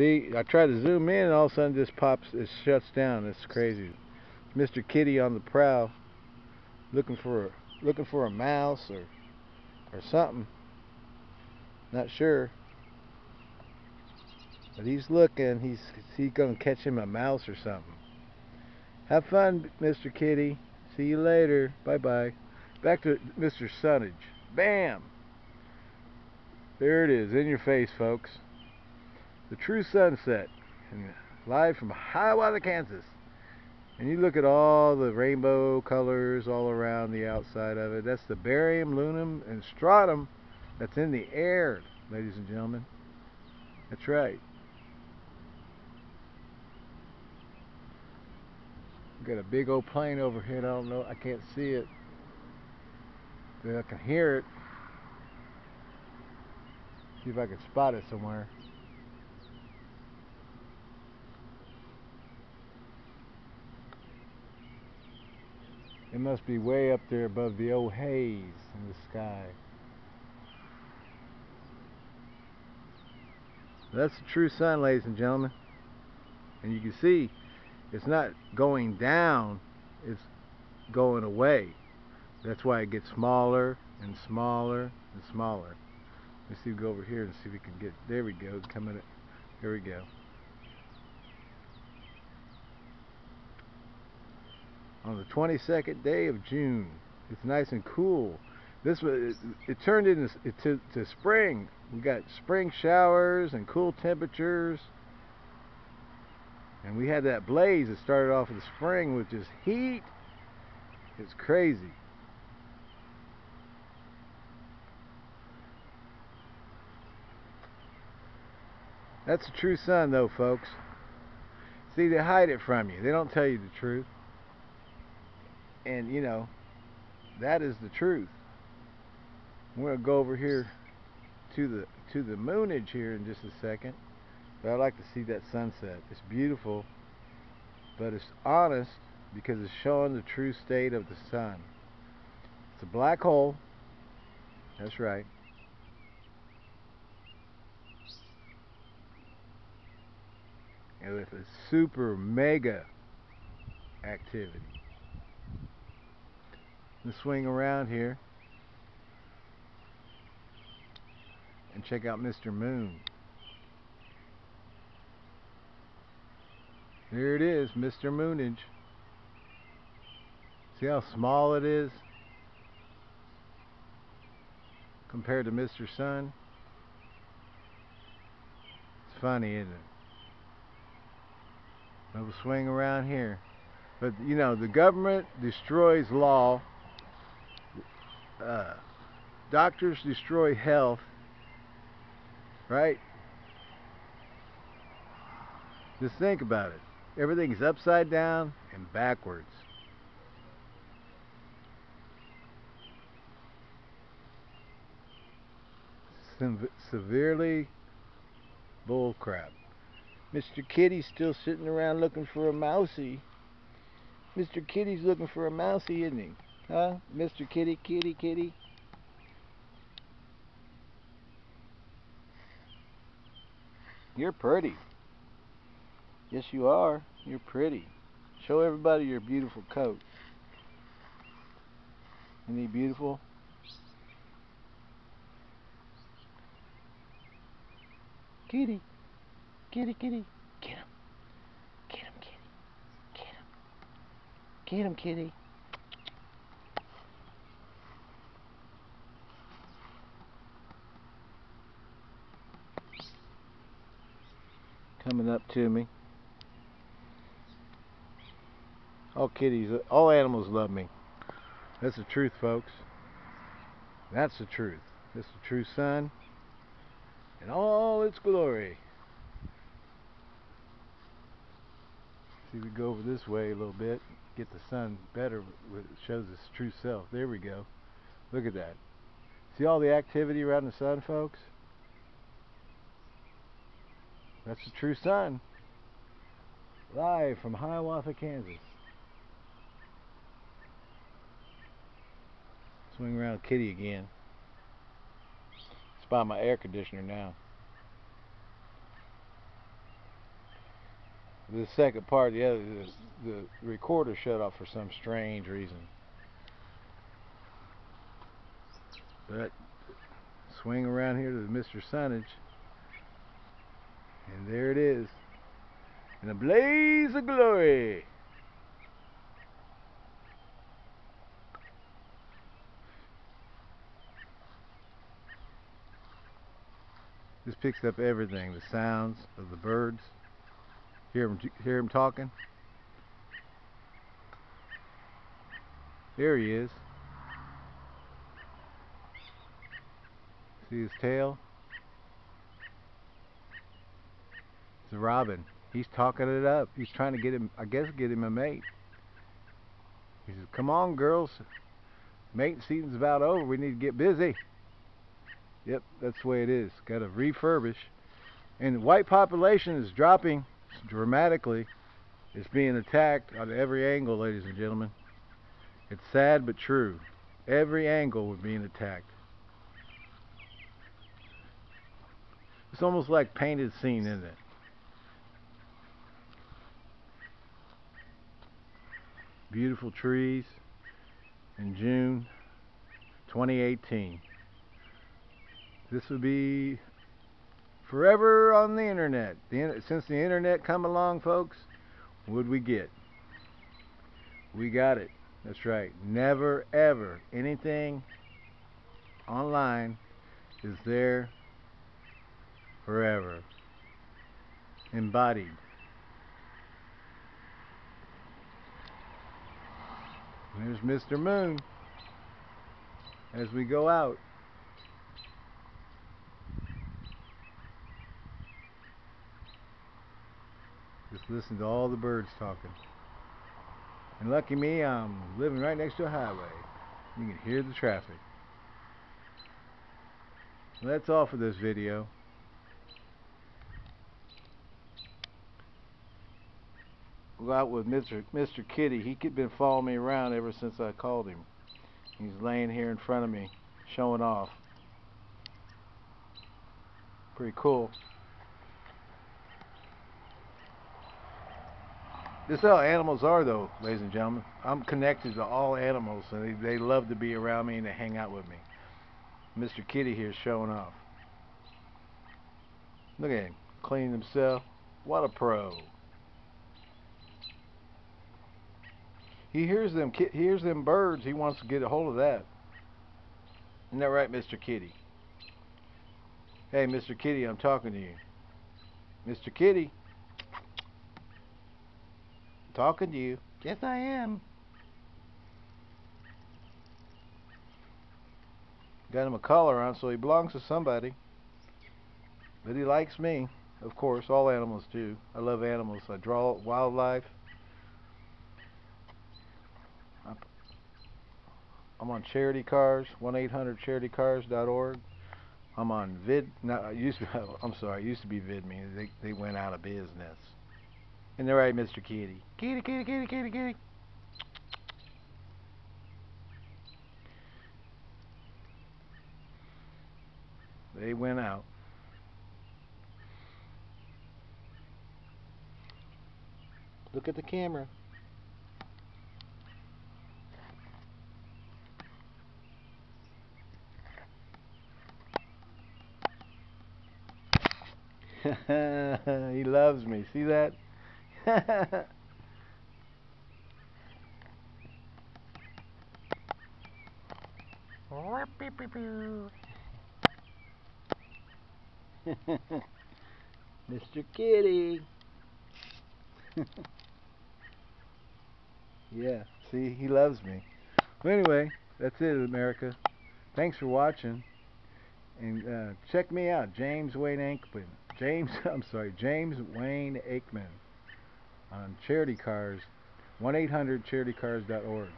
See, I try to zoom in and all of a sudden this pops, it shuts down. It's crazy. Mr. Kitty on the prowl, looking for a, looking for a mouse or or something. Not sure. But he's looking. He's he's gonna catch him a mouse or something. Have fun, Mr. Kitty. See you later. Bye bye. Back to Mr. Sunnage. Bam! There it is, in your face, folks. The true sunset. Live from Hiawatha, Kansas. And you look at all the rainbow colors all around the outside of it. That's the barium, lunum, and strontium that's in the air, ladies and gentlemen. That's right. Got a big old plane overhead. I don't know. I can't see it. But I can hear it. See if I can spot it somewhere. It must be way up there above the old haze in the sky. That's the true sun, ladies and gentlemen. And you can see it's not going down, it's going away. That's why it gets smaller and smaller and smaller. Let's see, we go over here and see if we can get, there we go, coming, up. Here we go. On the 22nd day of June. It's nice and cool. This was it, it turned into to, to spring. We got spring showers and cool temperatures. And we had that blaze that started off in the spring with just heat. It's crazy. That's the true sun though, folks. See, they hide it from you. They don't tell you the truth and you know that is the truth. We're gonna go over here to the to the moonage here in just a second. But I'd like to see that sunset. It's beautiful but it's honest because it's showing the true state of the sun. It's a black hole. That's right. And with a super mega activity and swing around here and check out Mr. Moon. There it is, Mr. Moonage. See how small it is compared to Mr. Sun? It's funny, isn't it? We'll swing around here. But, you know, the government destroys law uh, doctors destroy health, right? Just think about it. Everything's upside down and backwards. severely bullcrap. Mr. Kitty's still sitting around looking for a mousie. Mr. Kitty's looking for a mousie, isn't he? Huh? Mr. Kitty, Kitty, Kitty. You're pretty. Yes, you are. You're pretty. Show everybody your beautiful coat. Isn't he beautiful? Kitty. Kitty, kitty. Get him. Get him, kitty. Get him. Get him, kitty. Coming up to me. All kitties, all animals love me. That's the truth, folks. That's the truth. That's the true sun in all its glory. See, we go over this way a little bit, get the sun better, it shows its true self. There we go. Look at that. See all the activity around the sun, folks? That's the true sun. Live from Hiawatha, Kansas. Swing around Kitty again. It's by my air conditioner now. The second part, the other, the, recorder shut off for some strange reason. But swing around here to Mr. Sunnage, and there it is, in a blaze of glory. This picks up everything, the sounds of the birds. Hear him, hear him talking? There he is. See his tail? It's robin. He's talking it up. He's trying to get him, I guess, get him a mate. He says, come on, girls. Mating season's about over. We need to get busy. Yep, that's the way it is. Got to refurbish. And the white population is dropping dramatically. It's being attacked on every angle, ladies and gentlemen. It's sad but true. Every angle we're being attacked. It's almost like painted scene, isn't it? Beautiful trees in June 2018. This would be forever on the internet. The, since the internet come along, folks, what would we get? We got it. That's right. Never ever anything online is there forever. Embodied. There's Mr. Moon as we go out. Just listen to all the birds talking. And lucky me, I'm living right next to a highway. You can hear the traffic. Well, that's all for this video. Go out with Mr. Mr. Kitty. He has been following me around ever since I called him. He's laying here in front of me, showing off. Pretty cool. This is how animals are, though, ladies and gentlemen. I'm connected to all animals, and they, they love to be around me and to hang out with me. Mr. Kitty here showing off. Look at him, cleaning himself. What a pro. He hears them he hears them birds. He wants to get a hold of that. Isn't that right, Mr. Kitty? Hey, Mr. Kitty, I'm talking to you. Mr. Kitty talking to you. Yes, I am. Got him a collar on, so he belongs to somebody. But he likes me. Of course, all animals do. I love animals. I draw wildlife. I'm on charity cars, 1-800-charitycars.org. I'm on vid. No, used to. I'm sorry. Used to be VidMe. They they went out of business. And they're right, Mr. Kitty. Kitty, kitty, kitty, kitty, kitty. They went out. Look at the camera. he loves me. See that? Mr. Kitty. yeah, see, he loves me. Well, anyway, that's it, America. Thanks for watching. And uh, check me out, James Wayne Aikman. James, I'm sorry, James Wayne Aikman on charity cars 1-800-charitycars.org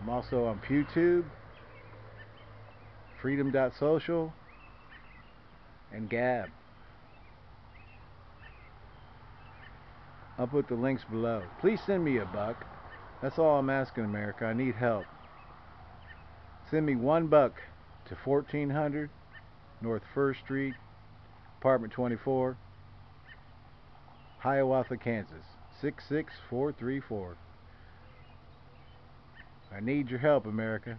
I'm also on PewTube freedom.social and Gab. I'll put the links below. Please send me a buck. That's all I'm asking America. I need help. Send me one buck to 1400 North 1st Street apartment 24 Hiawatha, Kansas. 66434. I need your help, America.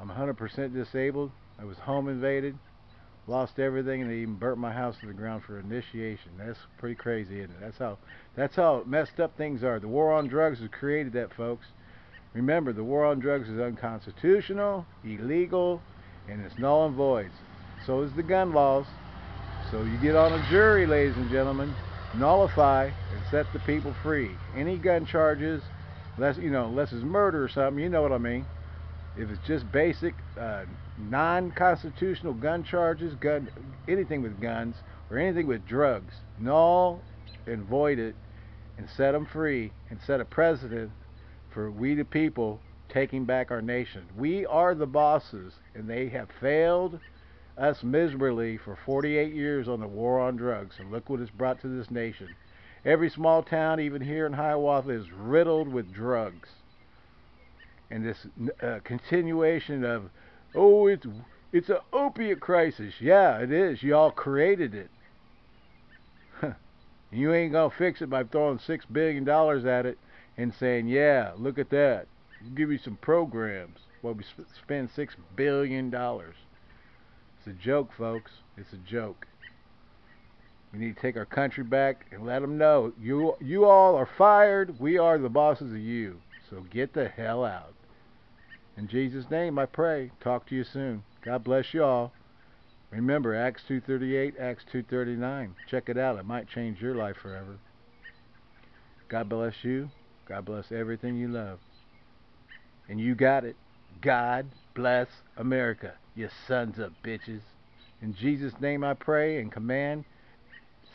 I'm 100% disabled. I was home invaded, lost everything, and they even burnt my house to the ground for initiation. That's pretty crazy, isn't it? That's how that's how messed up things are. The war on drugs has created that, folks. Remember, the war on drugs is unconstitutional, illegal, and it's null and void. So is the gun laws. So you get on a jury, ladies and gentlemen, nullify and set the people free. Any gun charges, unless you know, unless it's murder or something, you know what I mean. If it's just basic, uh, non-constitutional gun charges, gun, anything with guns or anything with drugs, null and void it, and set them free, and set a precedent for we the people taking back our nation. We are the bosses, and they have failed us miserably for 48 years on the war on drugs, and look what it's brought to this nation. Every small town, even here in Hiawatha, is riddled with drugs. And this uh, continuation of, oh, it's it's an opiate crisis. Yeah, it is. Y'all created it. you ain't gonna fix it by throwing six billion dollars at it and saying, yeah, look at that. We'll give you some programs while we sp spend six billion dollars. A joke, folks. It's a joke. We need to take our country back and let them know you you all are fired. We are the bosses of you. So get the hell out. In Jesus' name, I pray. Talk to you soon. God bless you all. Remember Acts 2:38, Acts 2:39. Check it out. It might change your life forever. God bless you. God bless everything you love. And you got it. God bless America, you sons of bitches. In Jesus' name I pray and command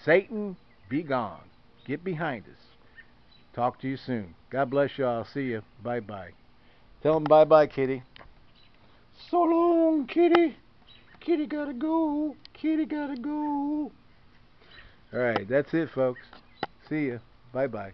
Satan, be gone. Get behind us. Talk to you soon. God bless you all. See you. Bye bye. Tell him bye bye, kitty. So long, kitty. Kitty gotta go. Kitty gotta go. Alright, that's it, folks. See ya. Bye bye.